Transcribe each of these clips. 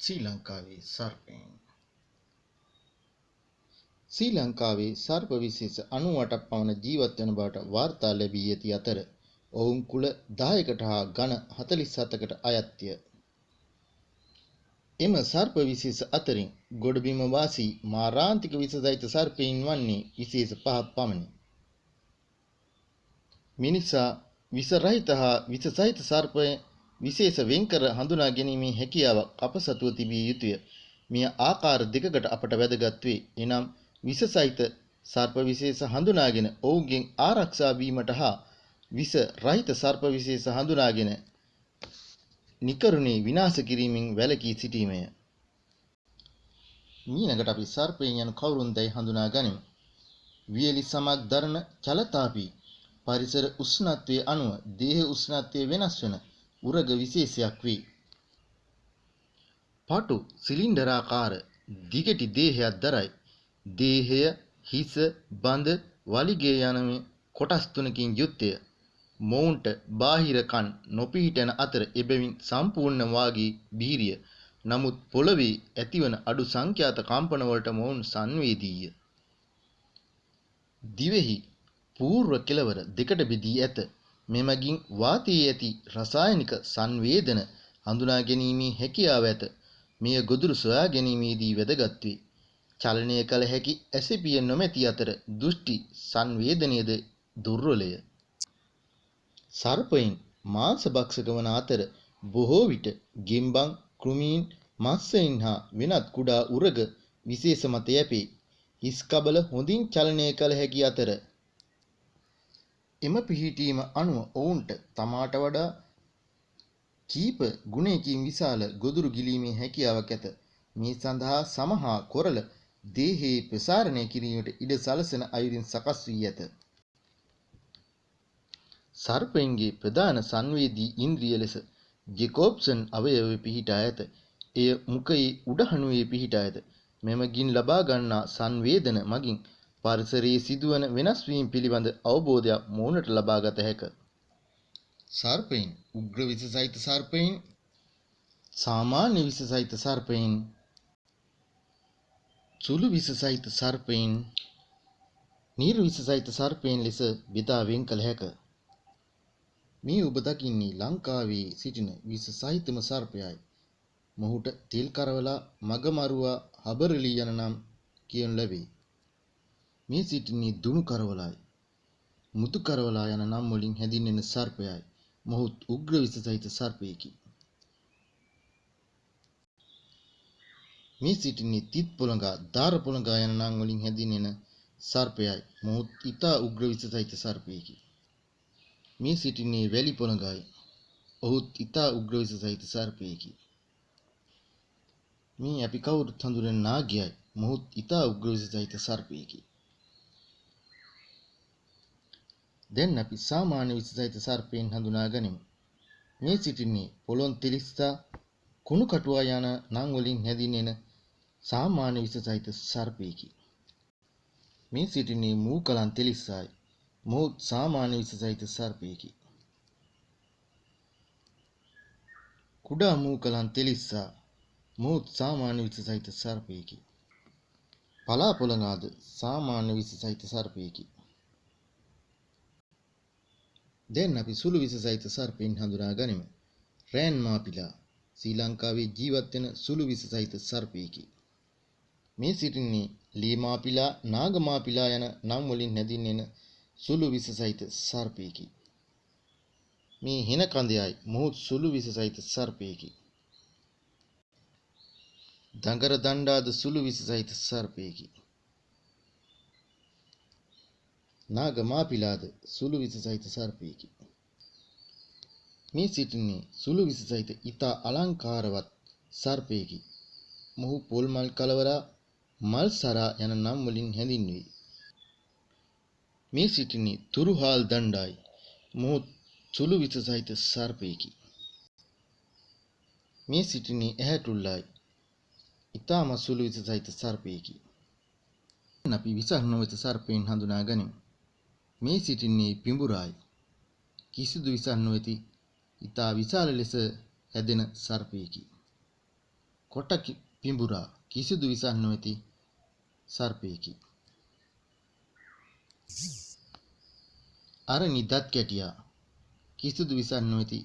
ශ්‍රී ලංකාවේ සර්පයන් ශ්‍රී ලංකාවේ සර්ප විශේෂ 98ක් පමණ ජීවත් වන බවට වාර්තා ලැබී ඇති අතර ඔවුන් කුල 10කට හා ගණ 47කට අයත්ය. එම සර්ප විශේෂ අතරින් ගොඩබිම වාසී මාරාන්තික විෂසහිත සර්පයින් වන්නේ විශේෂ පහක් පමණි. මිනිසා විස රහිත හා විස සහිත සර්පය විශේෂ වෙන්කර හඳුනා ගැනීමේ හැකියාවක් අප සතුව තිබිය යුතුය. මෙය ආකාර දෙකකට අපට වැදගත් වේ. එනම් විස සහිත සර්ප විශේෂ හඳුනාගෙන ඔවුන්ගෙන් ආරක්ෂා වීමට හා විස රහිත සර්ප විශේෂ හඳුනාගෙන නිකරුණේ විනාශ කිරීමෙන් වැළකී සිටීමය. මීනකට අපි සර්පයන් යනු කවුරුන්දයි හඳුනා ගනිමු. වියලි සමක් දරන චලතාපී පරිසර උෂ්ණත්වයේ අනුව දේහ උෂ්ණත්වය වෙනස් වන උරග විශේෂයක් වේ. පටු සිලින්ඩරාකාර දිගටි දේහයක් දරයි. දේහය, හිස, බඳ, වලිගය යන මේ කොටස් තුනකින් යුක්තය. මොවුන්ට බාහිර කන් නොපිහිටන අතර එබැවින් සම්පූර්ණ වාගේ බීරිය. නමුත් පොළවේ ඇතිවන අඩු සංඛ්‍යාත කම්පන වලට මොවුන් සංවේදීය. දිවෙහි పూర్ව කෙළවර දෙකට බෙදී ඇත. මෙමගින් වාතයේ ඇති රසායනික සංවේදන හඳුනා ගැනීමේ හැකියාව ඇත. මෙය ගොදුරු සොයා ගැනීමේදී වැදගත් වේ. චලනය කළ හැකි ඇසිපිය නොමැති අතර දෘෂ්ටි සංවේදනයද දුර්වලය. සර්පයින් මාංශභක්ෂක වන අතර බොහෝ විට ගෙම්බන්, කෘමීන්, මත්ස්‍යයින් හා වෙනත් කුඩා උරග විශේෂ මත යැපේ. හිස් කබල හොඳින් චලනය කළ හැකි අතර එම පිහිටීම අනුව ඔවුන්ට තමාට වඩා කීප ගුණයකින් විශාල ගොදුරු ගිලීමේ හැකියාවක් ඇත. මේ සඳහා සම හා කොරල දේහයේ ප්‍රසාරණය කිරීමට ඉඩ සලසන අයුරින් සකස් වී ඇත. සර්පයන්ගේ ප්‍රධාන සංවේදී ඉන්ද්‍රිය ලෙස ජෙකෝබ්සන් අවයවය පිහිටා ඇත. එය මුඛයේ උඩහණුවේ පිහිටා ඇත. මෙමගින් ලබා ගන්නා සංවේදන මගින් පරිසරයේ සිදුවන වෙනස් වීම් පිළිබඳ අවබෝධයක් මොවුනට ලබා ගත හැක. සර්පයින් උග්‍ර විස සහිත සර්පයින් සාමාන්‍ය විස සහිත සර්පයින් සුළු විස සහිත සර්පයින් නිර්විස සහිත සර්පයින් ලෙස බෙදා වෙන් කළ හැක. මේ ඔබ දකින්නේ ලංකාවේ සිටින විස සහිතම සර්පයයි. මොහුට තෙල් කරවලා මගමරුවා හබරලි යන නම් කියනු ලැබේ. මේ සිටින්නේ දුණු කරවලයි. මුතු කරවලා යන නම් වලින් හැඳින්වෙන සර්පයයි. මොහුත් උග්‍ර විස සහිත සර්පයෙකි. මේ සිටින්නේ තිත් පොළඟා, දාර පොළඟා යන නම් වලින් හැඳින්වෙන සර්පයයි. මොහුත් ඊතා උග්‍ර විස සහිත සර්පයෙකි. මේ සිටින්නේ වැලි පොළඟයි. ඔහුත් ඊතා උග්‍ර විස සහිත සර්පයෙකි. මේ අපි කවුරුත් හඳුනන නාගයයි. මොහුත් ඊතා උග්‍ර විස සහිත සර්පයෙකි. දැන් අපි සාමාන්‍ය විස සහිත සර්පයන් හඳුනා ගනිමු. මේ සිටින්නේ පොළොන් තිලිස්සා කුණු කටුවා යන නම් වලින් හැදින්වෙන සාමාන්‍ය විස සහිත සර්පයෙකි. මේ සිටින්නේ මූකලන් තිලිස්සායි. මොහුත් සාමාන්‍ය විස සහිත සර්පයෙකි. කුඩා මූකලන් තිලිස්සා මොහුත් සාමාන්‍ය විස සහිත සර්පයෙකි. පලා පොළඟාද සාමාන්‍ය විස සහිත සර්පයෙකි. දැන් අපි සුළු විස සහිත සර්පයින් හඳුනා ගනිමු. රෑන් මාපිලා ශ්‍රී ලංකාවේ ජීවත් වෙන සුළු විස සහිත සර්පයෙකි. මේ සිටින්නේ ලී මාපිලා, නාග මාපිලා යන නම් වලින් හැදින්වෙන සුළු විස සහිත සර්පයෙකි. මේ හින කඳයයි මොහොත් සුළු විස සහිත සර්පයෙකි. දඟර දණ්ඩාද සුළු විස සහිත සර්පයෙකි. නාග මාපිලාද සුළු විස සහිත සර්පයෙකි. මේ සිටින්නේ සුළු විස සහිත ඊතා අලංකාරවත් සර්පයෙකි. මොහු පොල් මල් කලවරා මල් සරා යන නම් වලින් හැඳින්වේ. මේ සිටින්නේ තුරුහාල් දණ්ඩායි. මොහු සුළු විස සහිත සර්පයෙකි. මේ සිටින්නේ ඇහැටුල්ලායි. ඊතාම සුළු විස සහිත සර්පයෙකි. අපි විසක් නොවෙත සර්පයන් හඳුනා ගනිමු. මේ සිටින්නේ පිඹුරායි. කිසිදු විසක් නොවේති ඊතා විශාල ලෙස හැදෙන සර්පයෙකි. කොට පිඹුරා කිසිදු විසක් නොමැති සර්පයෙකි. අර නිදත් කැටියා කිසිදු විසක් නොමැති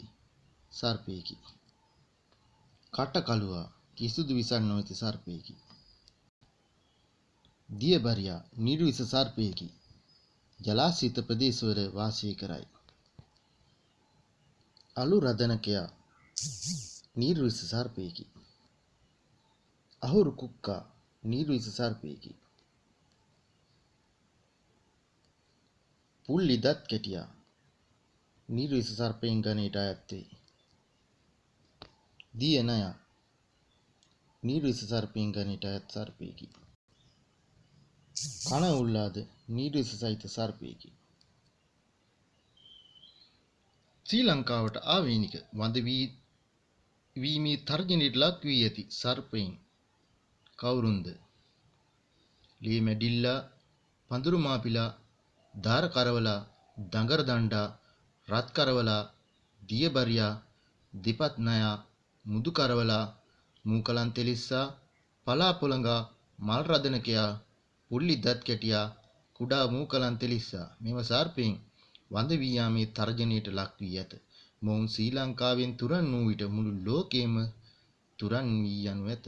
සර්පයෙකි. කට කළුවා කිසිදු විසක් නොමැති සර්පයෙකි. දියබරියා නිර්විස සර්පයෙකි. ජලාශීත ප්‍රදේශවල වාසය කරයි. අලු රදනකයා නිර්විස සර්පයෙකි. අහුරු කුක්කා නිර්විස සර්පයෙකි. පුල්ලි දත් කැටියා නිර්විස සර්පයෙන් ගණයට අයත් වේ. දිය නයා නිර්විස සර්පයෙන් ගණයට අයත් සර්පයෙකි. කන උල්ලාද නිර්විස සහිත සර්පයෙකි. ශ්‍රී ලංකාවට ආවේනික වඳ වී වීමේ තර්ජනයට ලක් වී ඇති සර්පයින් කවුරුන්ද? ලී මැඩිල්ලා, පඳුරු මාපිලා, දාර කරවලා, දඟර දණ්ඩා, රත් කරවලා, දියබරියා, දෙපත් නයා, මුදු කරවලා, මූකලන් තෙලිස්සා, පලා පොළඟා, මල් රදනකයා, පුල්ලි දත් කැටියා, කුඩා මූකලන් තෙලිස්සා මෙම සර්පයින් වඳ වී යාමේ තර්ජනයට ලක් වී ඇත. මොවුන් ශ්‍රී ලංකාවෙන් තුරන් වූ විට මුළු ලෝකයේම තුරන් වී යනු ඇත.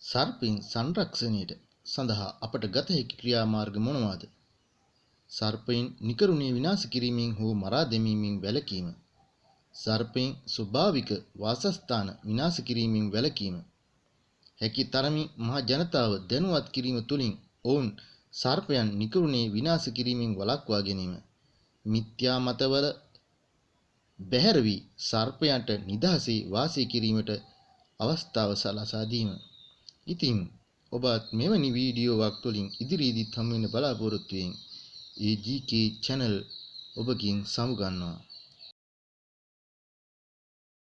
සර්පින් සංරක්ෂණයට සඳහා අපට ගත හැකි ක්‍රියාමාර්ග මොනවාද? සර්පයින් නිකරුණේ විනාශ කිරීමෙන් හෝ මරා දැමීමෙන් වැළකීම. සර්පයින් ස්වභාවික වාසස්ථාන විනාශ කිරීමෙන් වැළකීම. හැකි තරමින් මහ ජනතාව දැනුවත් කිරීම තුළින් ඔවුන් සර්පයන් නිකරුණේ විනාශ කිරීමෙන් වළක්වා ගැනීම. මිත්‍යා මතවල බැහැර වී සර්පයන්ට නිදහසේ වාසය කිරීමට අවස්ථාව සලසා දීම. ඉතින් ඔබත් මෙවැනි වීඩියෝවක් තුළින් ඉදිරියේදීත් හමු වෙන බලාපොරොත්තු වෙමින් AGK channel ඔබකින් සමුගන්නවා